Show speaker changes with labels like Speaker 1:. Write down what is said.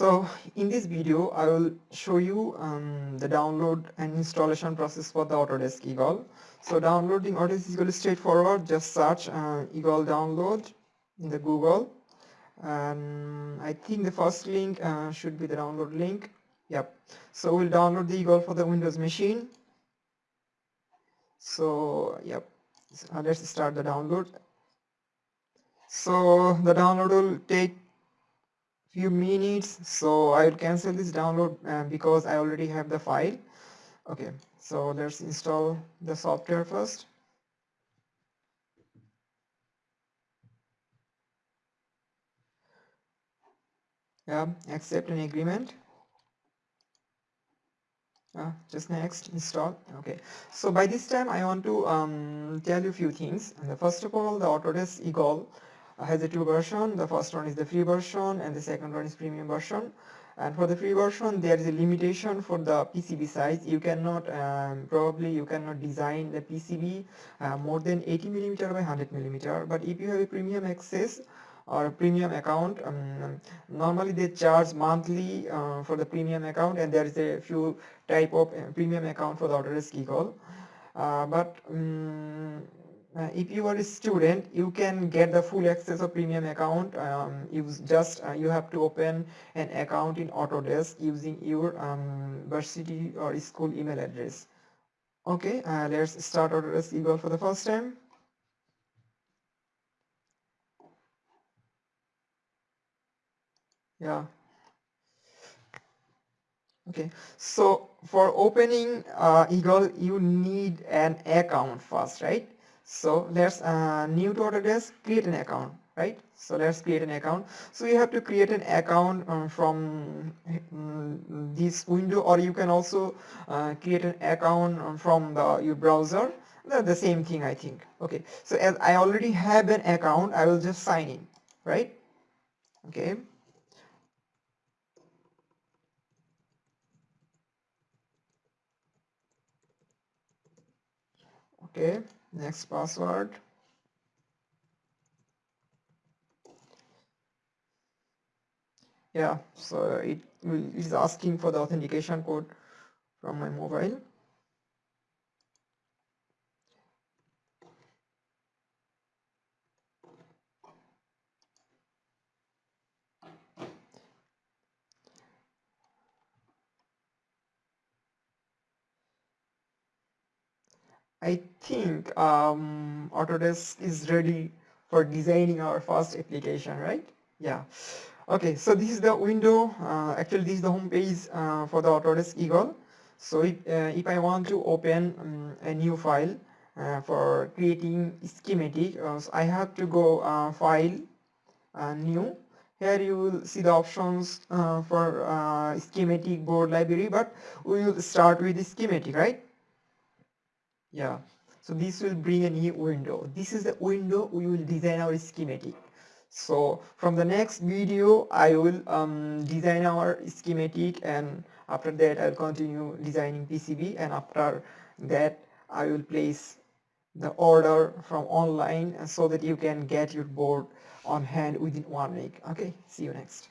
Speaker 1: So in this video I will show you um, the download and installation process for the Autodesk Eagle. So downloading Autodesk Eagle is straightforward. Just search uh, Eagle download in the Google and I think the first link uh, should be the download link. Yep. So we'll download the Eagle for the Windows machine. So yep. So, uh, let's start the download. So the download will take few minutes so I will cancel this download uh, because I already have the file. Okay so let's install the software first. Yeah accept an agreement. Uh, just next install. Okay so by this time I want to um, tell you a few things. And the first of all the Autodesk Eagle has a two version. The first one is the free version and the second one is premium version. And for the free version there is a limitation for the PCB size. You cannot um, probably you cannot design the PCB uh, more than 80 millimeter by 100 millimeter. But if you have a premium access or a premium account um, normally they charge monthly uh, for the premium account and there is a few type of uh, premium account for the Autodesk Eagle uh, but um, uh, if you are a student you can get the full access of premium account um, you just uh, you have to open an account in Autodesk using your um, university or school email address. Okay uh, let's start Autodesk Eagle for the first time. Yeah. Okay so for opening uh, Eagle you need an account first right so let's uh, new to Autodesk create an account right? So let's create an account. So you have to create an account um, from um, this window or you can also uh, create an account um, from the your browser. They're the same thing I think. Okay. So as I already have an account I will just sign in right? Okay. Okay next password. Yeah so it is asking for the authentication code from my mobile I think um, Autodesk is ready for designing our first application, right? Yeah. Okay, so this is the window. Uh, actually, this is the home page uh, for the Autodesk Eagle. So if, uh, if I want to open um, a new file uh, for creating schematic, uh, I have to go uh, File, New. Here you will see the options for schematic board library, but we will start with schematic, right? Yeah. So this will bring a new window. This is the window we will design our schematic. So from the next video I will um, design our schematic and after that I'll continue designing PCB and after that I will place the order from online so that you can get your board on hand within one week. Okay see you next